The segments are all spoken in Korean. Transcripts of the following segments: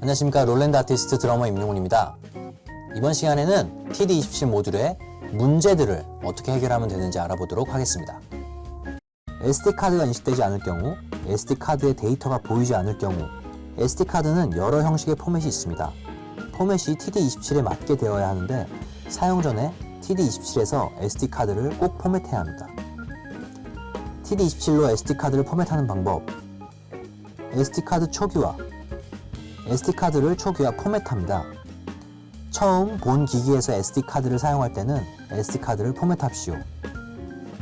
안녕하십니까 롤랜드 아티스트 드러머 임용훈입니다. 이번 시간에는 TD27 모듈의 문제들을 어떻게 해결하면 되는지 알아보도록 하겠습니다. SD카드가 인식되지 않을 경우, SD카드의 데이터가 보이지 않을 경우, SD카드는 여러 형식의 포맷이 있습니다. 포맷이 TD27에 맞게 되어야 하는데 사용 전에 TD27에서 SD카드를 꼭 포맷해야 합니다. TD27로 SD카드를 포맷하는 방법 SD카드 초기화 SD카드를 초기화 포맷합니다. 처음 본 기기에서 SD카드를 사용할 때는 SD카드를 포맷합시오.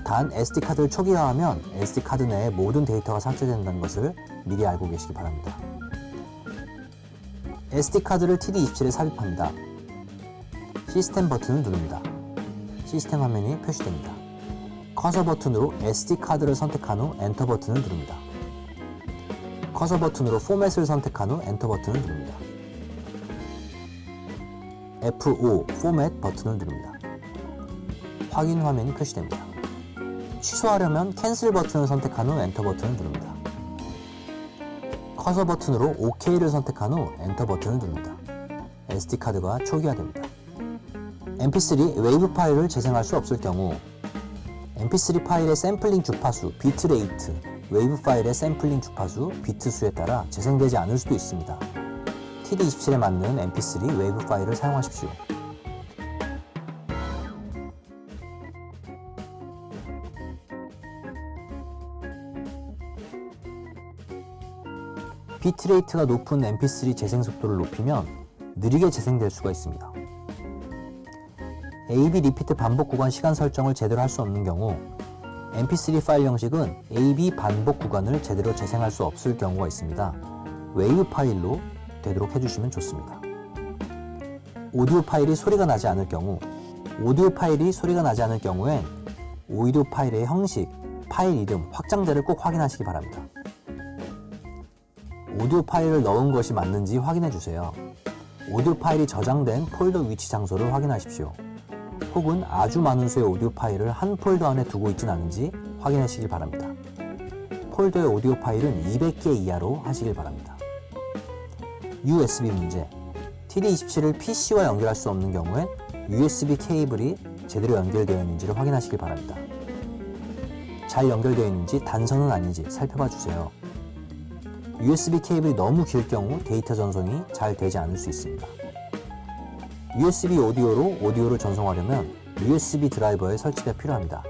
단 SD카드를 초기화하면 SD카드 내의 모든 데이터가 삭제된다는 것을 미리 알고 계시기 바랍니다. SD카드를 TD27에 삽입합니다. 시스템 버튼을 누릅니다. 시스템 화면이 표시됩니다. 커서 버튼으로 SD카드를 선택한 후 엔터 버튼을 누릅니다. 커서 버튼으로 포맷을 선택한 후 엔터 버튼을 누릅니다. F5 포맷 버튼을 누릅니다. 확인 화면이 표시됩니다. 취소하려면 Cancel 버튼을 선택한 후 엔터 버튼을 누릅니다. 커서 버튼으로 OK를 선택한 후 엔터 버튼을 누릅니다. SD카드가 초기화됩니다. mp3 WAVE 파일을 재생할 수 없을 경우 mp3 파일의 샘플링 주파수, bit rate, WAVE 파일의 샘플링 주파수, 비트 수에 따라 재생되지 않을 수도 있습니다. TD27에 맞는 mp3 WAVE 파일을 사용하십시오. bit rate가 높은 mp3 재생 속도를 높이면 느리게 재생될 수가 있습니다. AB repeat 반복 구간 시간 설정을 제대로 할 수 없는 경우 mp3 파일 형식은 AB 반복 구간을 제대로 재생할 수 없을 경우가 있습니다. 웨이브 파일로 되도록 해주시면 좋습니다. 오디오 파일이 소리가 나지 않을 경우 오디오 파일이 소리가 나지 않을 경우엔 오디오 파일의 형식, 파일 이름, 확장자를 꼭 확인하시기 바랍니다. 오디오 파일을 넣은 것이 맞는지 확인해 주세요. 오디오 파일이 저장된 폴더 위치 장소를 확인하십시오. 혹은 아주 많은 수의 오디오 파일을 한 폴더 안에 두고 있진 않은지 확인하시길 바랍니다. 폴더의 오디오 파일은 200개 이하로 하시길 바랍니다. USB 문제 TD27을 PC와 연결할 수 없는 경우엔 USB 케이블이 제대로 연결되어 있는지를 확인하시길 바랍니다. 잘 연결되어 있는지 단선은 아닌지 살펴봐 주세요. USB 케이블이 너무 길 경우 데이터 전송이 잘 되지 않을 수 있습니다. USB 오디오로 오디오를 전송하려면 USB 드라이버의 설치가 필요합니다.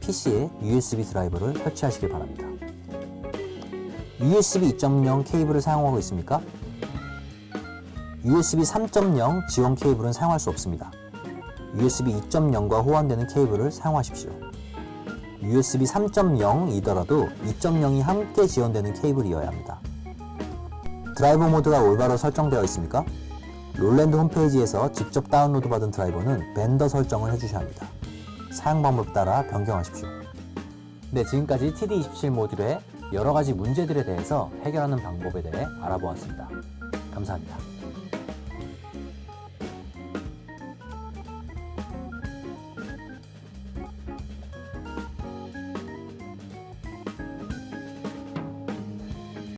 PC에 USB 드라이버를 설치하시길 바랍니다. USB 2.0 케이블을 사용하고 있습니까? USB 3.0 지원 케이블은 사용할 수 없습니다. USB 2.0과 호환되는 케이블을 사용하십시오. USB 3.0이더라도 2.0이 함께 지원되는 케이블이어야 합니다. 드라이버 모드가 올바로 설정되어 있습니까? 롤랜드 홈페이지에서 직접 다운로드 받은 드라이버는 vendor 설정을 해주셔야 합니다. 사용 방법 따라 변경하십시오. 네, 지금까지 TD27 모듈의 여러가지 문제들에 대해서 해결하는 방법에 대해 알아보았습니다. 감사합니다.